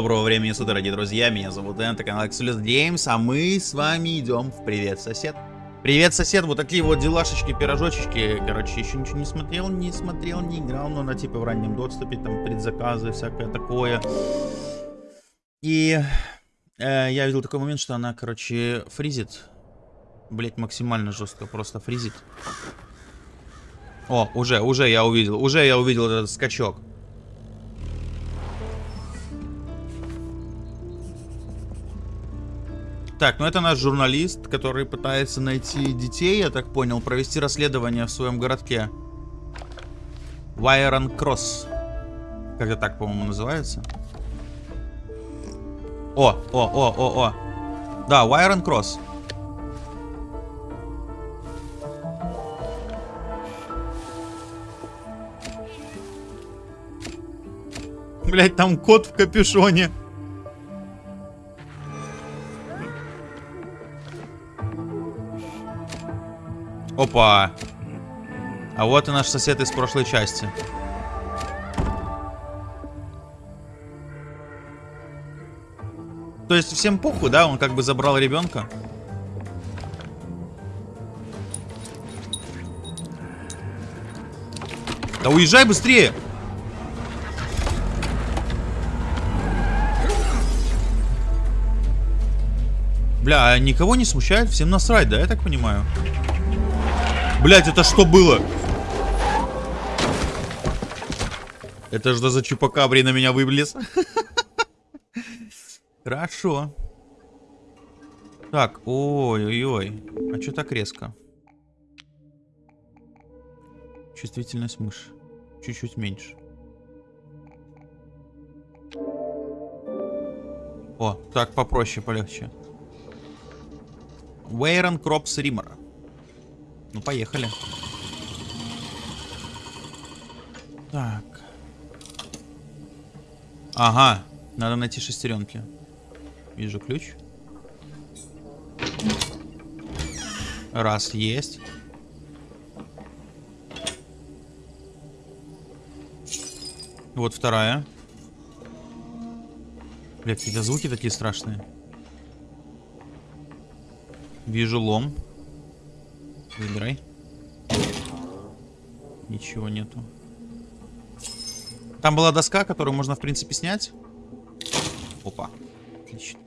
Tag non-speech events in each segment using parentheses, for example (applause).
Доброго времени суток, дорогие друзья, меня зовут Дэн, это канал Exolus Games, а мы с вами идем в Привет, сосед. Привет, сосед, вот такие вот делашечки, пирожочечки, короче, еще ничего не смотрел, не смотрел, не играл, но на типа в раннем доступе, там предзаказы, всякое такое. И э, я видел такой момент, что она, короче, фризит, блять, максимально жестко, просто фризит. О, уже, уже я увидел, уже я увидел этот скачок. Так, ну это наш журналист, который пытается найти детей, я так понял, провести расследование в своем городке. Вайрон Кросс. Как-то так, по-моему, называется. О, о, о, о, о. Да, Вайрон Кросс. Блять, там кот в капюшоне. Опа. А вот и наш сосед из прошлой части. То есть всем похуй, да? Он как бы забрал ребенка. Да уезжай быстрее! Бля, а никого не смущает? Всем насрать, да, я так понимаю? Блять, это что было? Это что за чупакабри на меня вывлез? (laughs) Хорошо. Так, ой-ой-ой. А что так резко? Чувствительность мыши. Чуть-чуть меньше. О, так попроще, полегче. Вейрон Кропс Риммера. Ну, поехали. Так. Ага. Надо найти шестеренки. Вижу ключ. Раз, есть. Вот вторая. Бля, какие-то звуки такие страшные. Вижу лом. Выбирай. Ничего нету. Там была доска, которую можно, в принципе, снять. Опа. Отлично.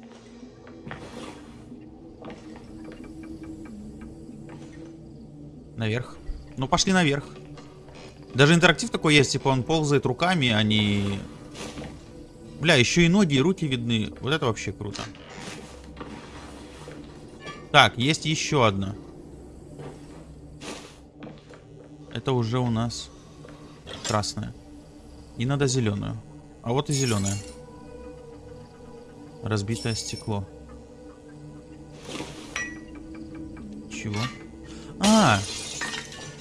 Наверх. Ну, пошли наверх. Даже интерактив такой есть, типа он ползает руками, а. Бля, еще и ноги, и руки видны. Вот это вообще круто. Так, есть еще одна. Это уже у нас красная. И надо зеленую. А вот и зеленая. Разбитое стекло. Чего? А!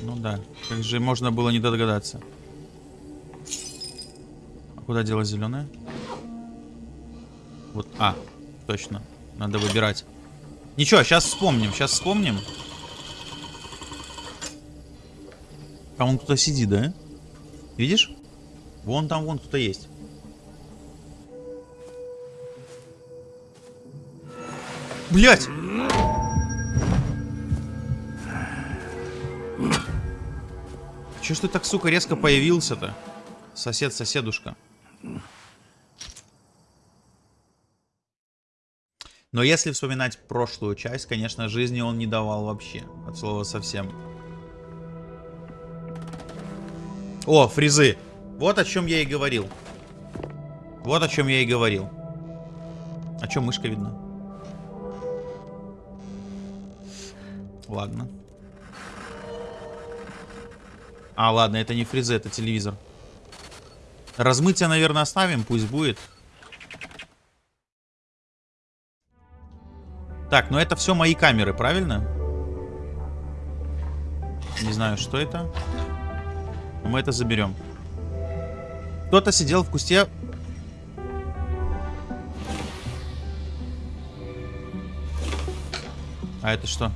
Ну да. Как же можно было не догадаться. А куда дело зеленое? Вот. А, точно. Надо выбирать. Ничего, сейчас вспомним. Сейчас вспомним. Там вон кто-то сидит, да? Видишь? Вон там вон кто-то есть. Блять! Че ж ты так, сука, резко появился-то? Сосед-соседушка. Но если вспоминать прошлую часть, конечно, жизни он не давал вообще. От слова совсем. О, фрезы. Вот о чем я и говорил. Вот о чем я и говорил. А что мышка видна? Ладно. А, ладно, это не фрезы, это телевизор. Размытие, наверное, оставим, пусть будет. Так, ну это все мои камеры, правильно? Не знаю, что это. Но мы это заберем. Кто-то сидел в кусте. А это что?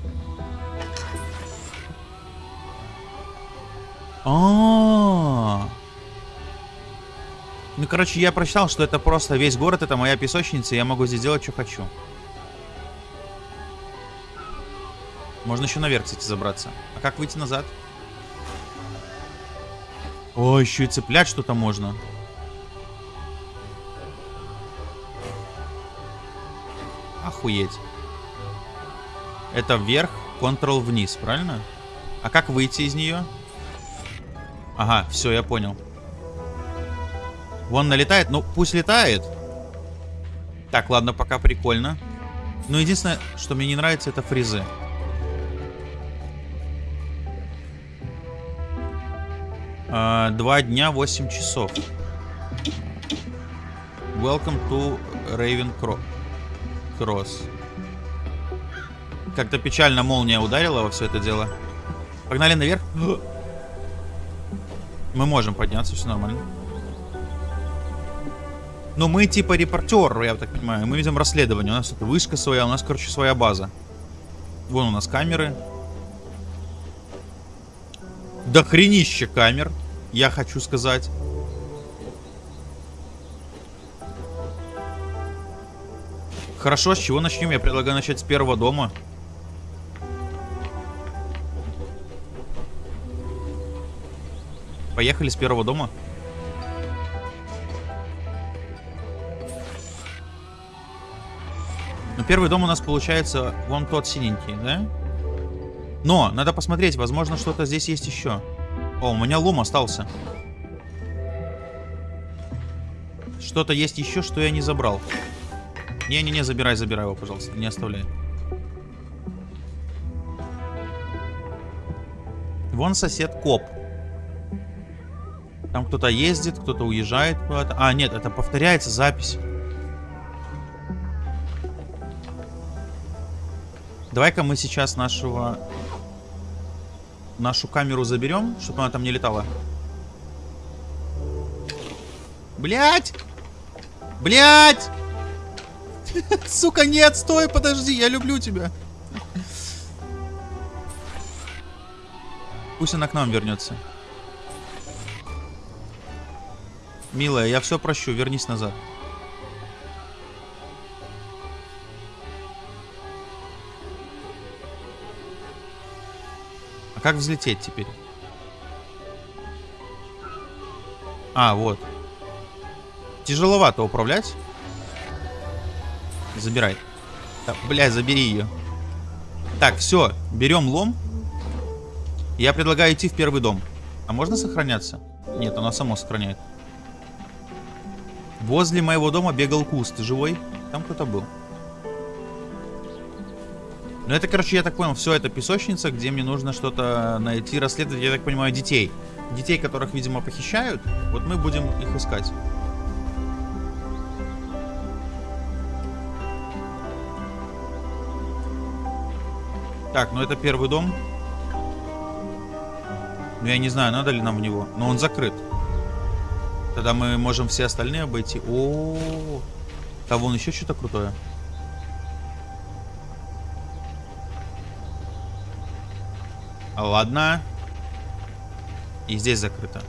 А, -а, -а. Ну, короче, я прочитал, что это просто весь город, это моя песочница, и я могу здесь делать, что хочу. Можно еще наверх, кстати, забраться. А как выйти назад? О, еще и цеплять что-то можно. Охуеть. Это вверх, Ctrl вниз, правильно? А как выйти из нее? Ага, все, я понял. Вон налетает. Ну, пусть летает. Так, ладно, пока прикольно. Но единственное, что мне не нравится, это фризы. Два дня, 8 часов. Welcome to Raven Cross. Как-то печально молния ударила во все это дело. Погнали наверх. Мы можем подняться, все нормально. Но мы типа репортер, я так понимаю. Мы ведем расследование. У нас это вышка своя, у нас, короче, своя база. Вон у нас камеры. До хренища камер, я хочу сказать. Хорошо, с чего начнем? Я предлагаю начать с первого дома. Поехали с первого дома. Ну, первый дом у нас получается вон тот синенький, да? Но, надо посмотреть, возможно, что-то здесь есть еще. О, у меня лом остался. Что-то есть еще, что я не забрал. Не-не-не, забирай, забирай его, пожалуйста, не оставляй. Вон сосед коп. Там кто-то ездит, кто-то уезжает куда-то. А, нет, это повторяется запись. Давай-ка мы сейчас нашего... Нашу камеру заберем, чтобы она там не летала. Блять! Блять! (laughs) Сука, нет, стой, подожди, я люблю тебя. Пусть она к нам вернется. Милая, я все прощу, вернись назад. А как взлететь теперь? А, вот. Тяжеловато управлять. Забирай. Да, блядь, забери ее. Так, все, берем лом. Я предлагаю идти в первый дом. А можно сохраняться? Нет, оно само сохраняет. Возле моего дома бегал куст. живой? Там кто-то был. Ну это, короче, я так понял, все это песочница, где мне нужно что-то найти, расследовать, я так понимаю, детей. Детей, которых, видимо, похищают. Вот мы будем их искать. Так, ну это первый дом. Ну я не знаю, надо ли нам в него. Но он закрыт. Тогда мы можем все остальные обойти. О, -о, -о. там вон еще что-то крутое. Ладно. И здесь закрыто.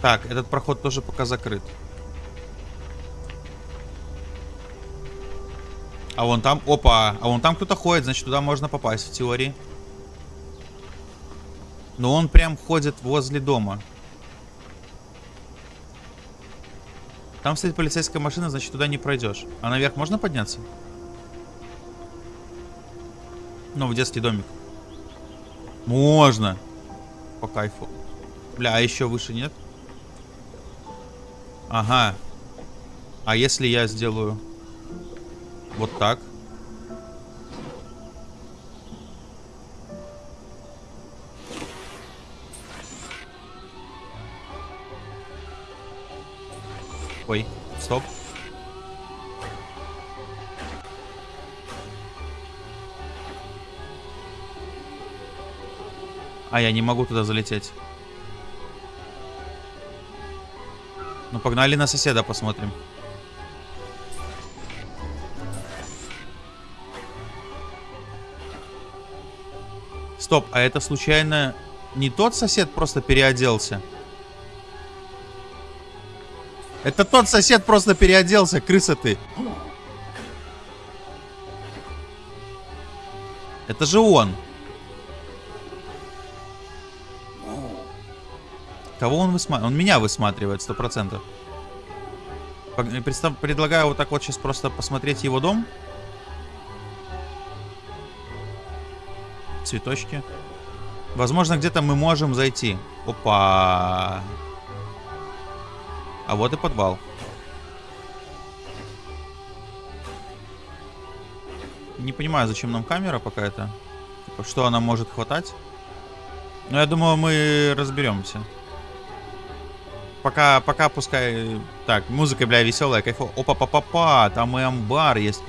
Так, этот проход тоже пока закрыт. А вон там, опа, а вон там кто-то ходит, значит туда можно попасть в теории. Но он прям ходит возле дома. Там стоит полицейская машина, значит туда не пройдешь. А наверх можно подняться? Ну, в детский домик. Можно. По кайфу. Бля, а еще выше нет? Ага. А если я сделаю вот так? А, я не могу туда залететь. Ну, погнали на соседа посмотрим. Стоп, а это случайно не тот сосед просто переоделся? Это тот сосед просто переоделся, крыса ты. Это же он. Кого он высматривает? Он меня высматривает, сто процентов. Предлагаю вот так вот сейчас просто посмотреть его дом. Цветочки. Возможно, где-то мы можем зайти. Опа. А вот и подвал. Не понимаю, зачем нам камера пока это. Типа, что она может хватать. Но я думаю, мы разберемся. Пока, пока пускай... Так, музыка, бля, веселая, кайфо. Опа-па-па-па, там и амбар есть.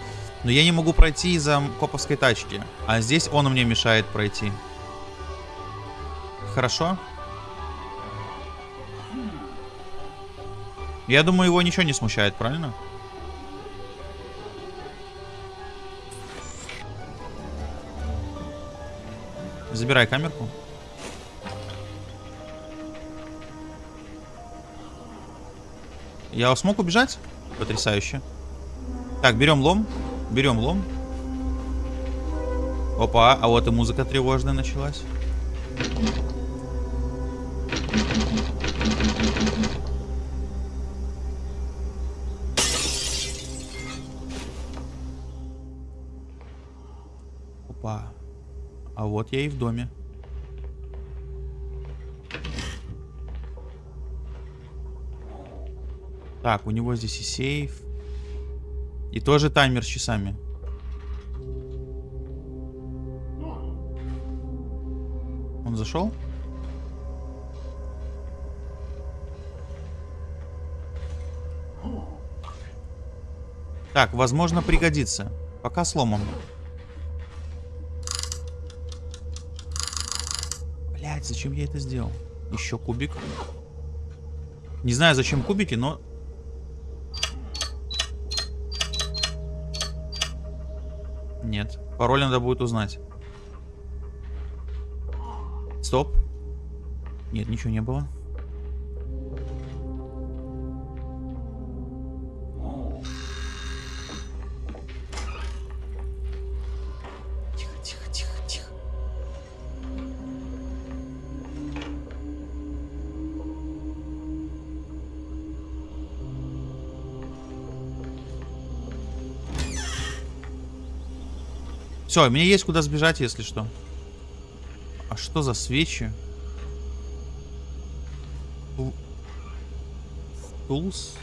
Но я не могу пройти из-за коповской тачки. А здесь он мне мешает пройти. Хорошо. Я думаю, его ничего не смущает, правильно? Забирай камерку. Я смог убежать? Потрясающе. Так, берем лом. Берем лом. Опа, а вот и музыка тревожная началась. Опа. А вот я и в доме. Так, у него здесь и сейф. И тоже таймер с часами. Он зашел? Так, возможно, пригодится. Пока сломан. Блять, зачем я это сделал? Еще кубик. Не знаю, зачем кубики, но Нет. Пароль надо будет узнать. Стоп. Нет, ничего не было. Все, мне есть куда сбежать, если что. А что за свечи? Флус?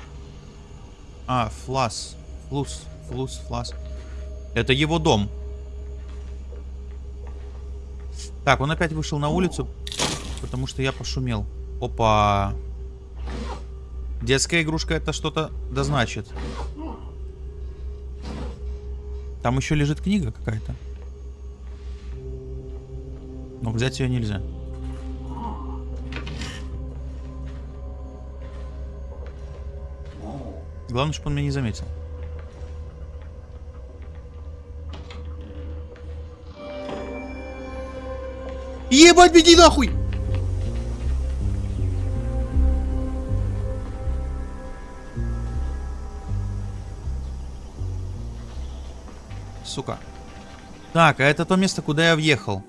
А, флас. Флус, флус, флас. Это его дом. Так, он опять вышел на улицу, потому что я пошумел. Опа. Детская игрушка это что-то да значит. Там еще лежит книга какая-то. Но взять ее нельзя. Главное, чтобы он меня не заметил. Ебать, беги нахуй! Сука. Так, а это то место, куда я въехал.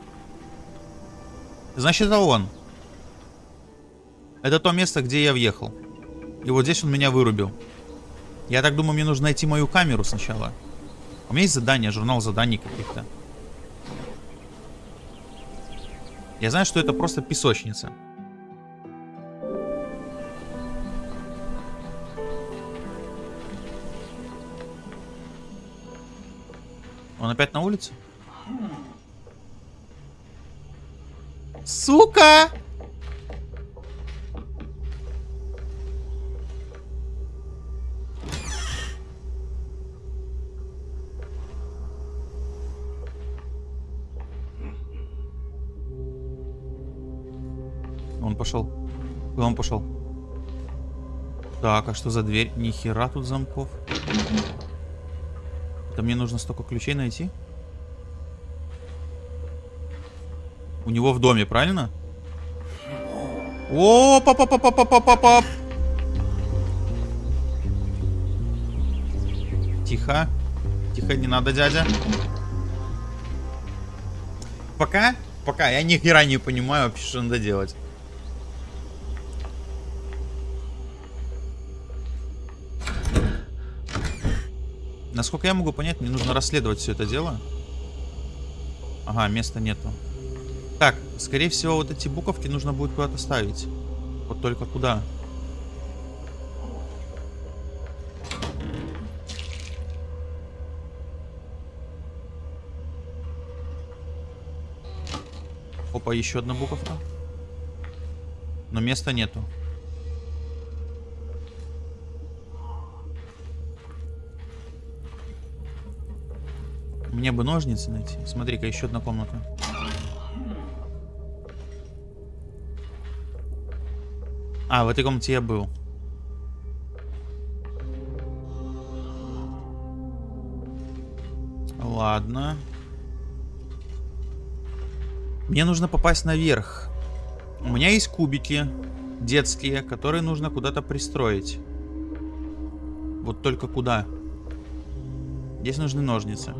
Значит, это он. Это то место, где я въехал. И вот здесь он меня вырубил. Я так думаю, мне нужно найти мою камеру сначала. У меня есть задание, журнал заданий каких-то. Я знаю, что это просто песочница. Он опять на улице? Сука! Он пошел. Куда он пошел? Так, а что за дверь? Ни хера тут замков. Там мне нужно столько ключей найти. У него в доме, правильно? О, папа, папа, папа, папа, пап. Тихо. Тихо, не надо, дядя. Пока, пока, я ни хера не понимаю вообще, что надо делать. Насколько я могу понять, мне нужно расследовать все это дело. Ага, места нету. Так, скорее всего, вот эти буковки нужно будет куда-то ставить. Вот только куда? Опа, еще одна буковка. Но места нету. Мне бы ножницы найти. Смотри-ка, еще одна комната. А, в этой комнате я был. Ладно. Мне нужно попасть наверх. У меня есть кубики детские, которые нужно куда-то пристроить. Вот только куда? Здесь нужны ножницы.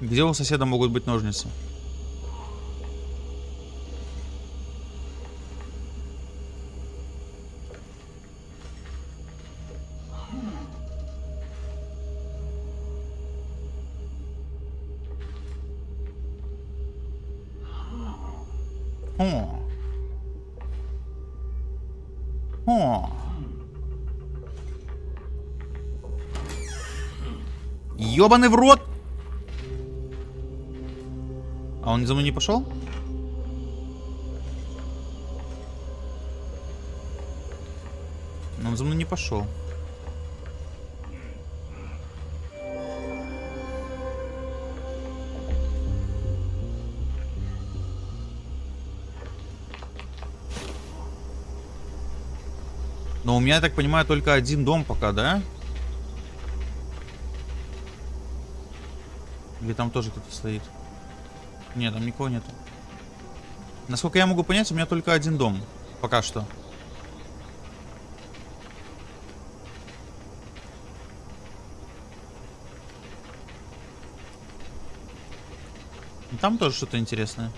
Где у соседа могут быть ножницы? О. О. Ёбаный в рот! А он за мной не пошел? Он за мной не пошел. Но у меня, я так понимаю, только один дом пока, да? Или там тоже кто-то стоит? Нет, там никого нету. Насколько я могу понять, у меня только один дом. Пока что. Там тоже что-то интересное.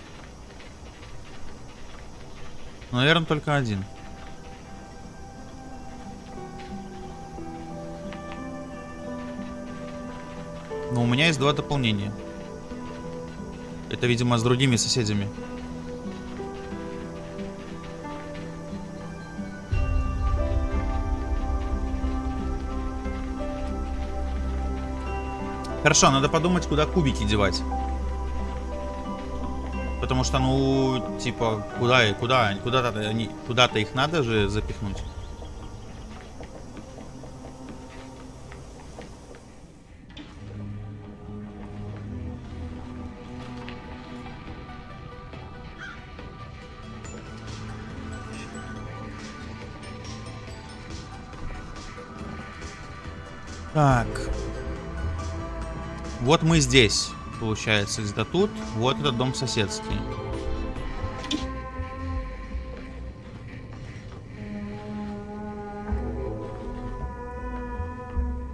Наверное, только один. Но у меня есть два дополнения. Это, видимо, с другими соседями. Хорошо, надо подумать, куда кубики девать. Потому что, ну, типа, куда, куда, куда-то куда-то их надо же запихнуть. Так. Вот мы здесь, получается, где-то тут. Вот этот дом соседский.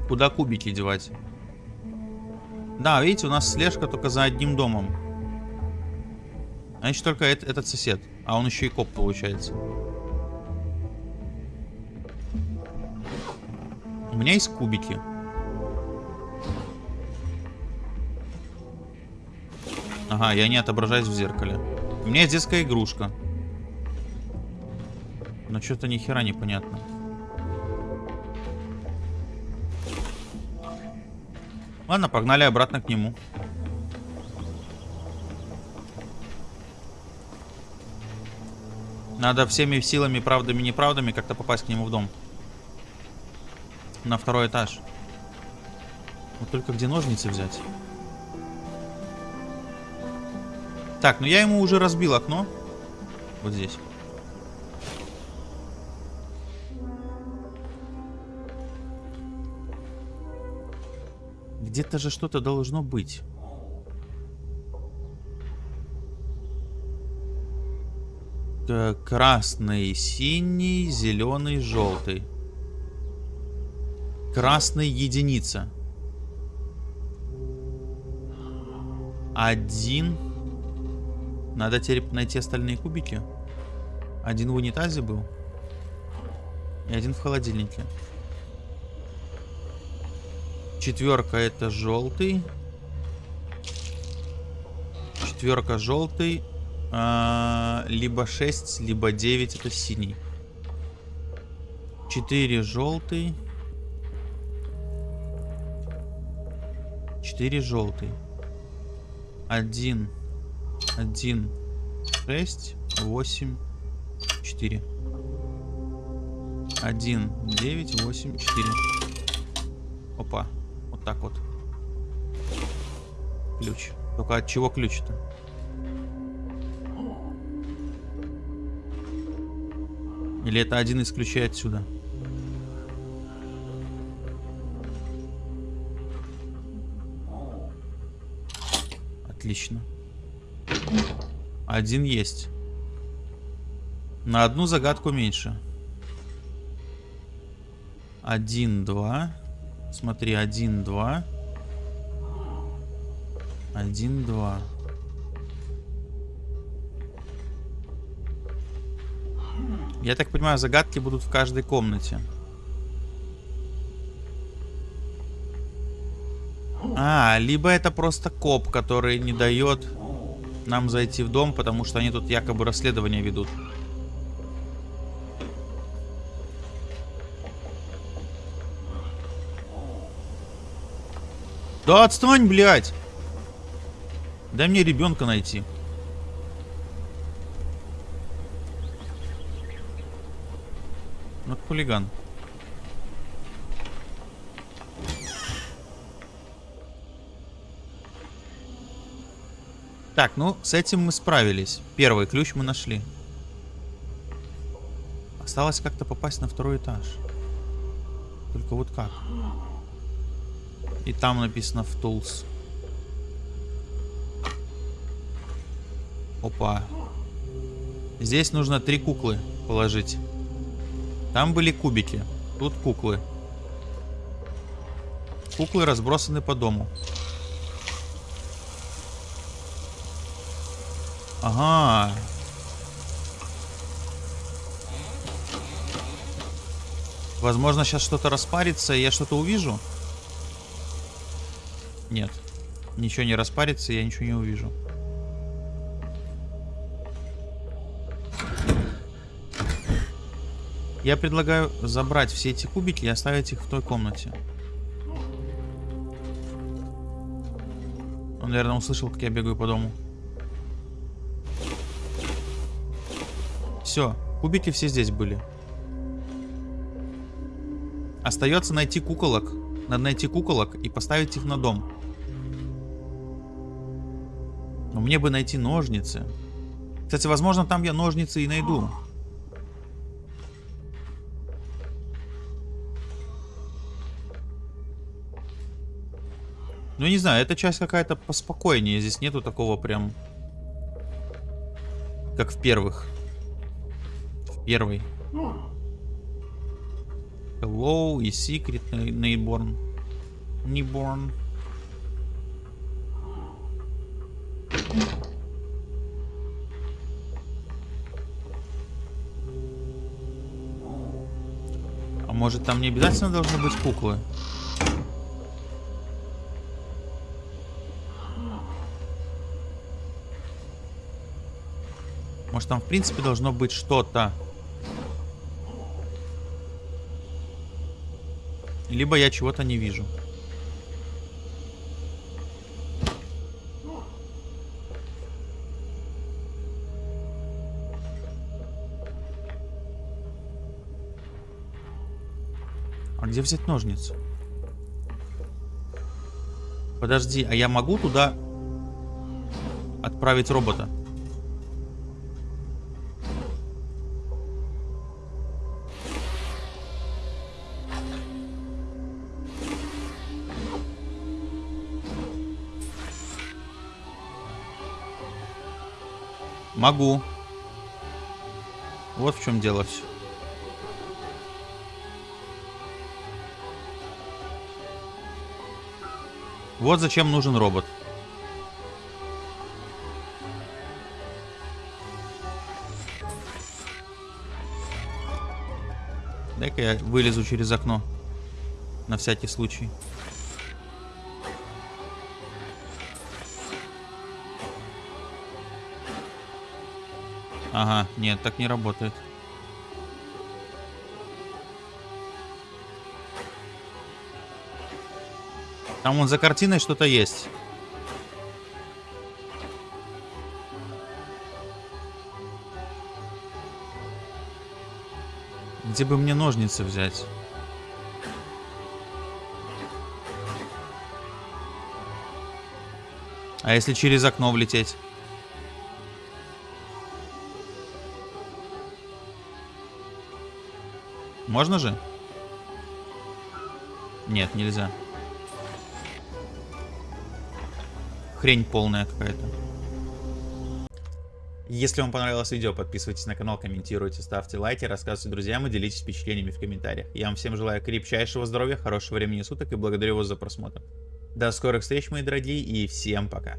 Куда кубики девать? Да, видите, у нас слежка только за одним домом. Значит, только этот сосед. А он еще и коп, получается. У меня есть кубики. Ага, я не отображаюсь в зеркале. У меня есть детская игрушка. Но что-то ни хера непонятно. Ладно, погнали обратно к нему. Надо всеми силами, правдами, неправдами как-то попасть к нему в дом. На второй этаж. Вот только где ножницы взять? Так, ну я ему уже разбил окно. Вот здесь. Где-то же что-то должно быть. Красный, синий, зеленый, желтый. Красный единица. Один. Надо теперь найти остальные кубики. Один в унитазе был. И один в холодильнике. Четверка это желтый. Четверка желтый. А, либо 6, либо 9 это синий. 4 желтый. 4 желтый. 1, 1, 6, 8, 4. 1, 9, 8, 4. Опа. Вот так вот. Ключ. Только от чего ключ-то? Или это один из ключей отсюда? Отлично. Один есть. На одну загадку меньше. Один, два. Смотри, один, два. Один, два. Я так понимаю, загадки будут в каждой комнате. А, либо это просто коп, который не дает нам зайти в дом, потому что они тут якобы расследование ведут. Да отстань, блядь! Дай мне ребенка найти. Вот хулиган. Так, ну, с этим мы справились. Первый ключ мы нашли. Осталось как-то попасть на второй этаж. Только вот как? И там написано в Tools. Опа. Здесь нужно три куклы положить. Там были кубики. Тут куклы. Куклы разбросаны по дому. Ага. Возможно, сейчас что-то распарится, и я что-то увижу. Нет. Ничего не распарится, я ничего не увижу. Я предлагаю забрать все эти кубики и оставить их в той комнате. Он, наверное, услышал, как я бегаю по дому. Все, кубики все здесь были. Остается найти куколок. Надо найти куколок и поставить их на дом. Но мне бы найти ножницы. Кстати, возможно, там я ножницы и найду. Ну, не знаю, эта часть какая-то поспокойнее. Здесь нету такого прям... Как в первых. В первой. Hello и Secret Newborn. Newborn. А может там не обязательно должны быть куклы? Может там в принципе должно быть что-то. Либо я чего-то не вижу. А где взять ножницы? Подожди, а я могу туда отправить робота? Могу. Вот в чем дело все. Вот зачем нужен робот. Дай-ка я вылезу через окно. На всякий случай. Ага, нет, так не работает. Там вон за картиной что-то есть. Где бы мне ножницы взять? А если через окно влететь? Можно же? Нет, нельзя. Хрень полная какая-то. Если вам понравилось видео, подписывайтесь на канал, комментируйте, ставьте лайки, рассказывайте друзьям и делитесь впечатлениями в комментариях. Я вам всем желаю крепчайшего здоровья, хорошего времени суток и благодарю вас за просмотр. До скорых встреч, мои дорогие, и всем пока.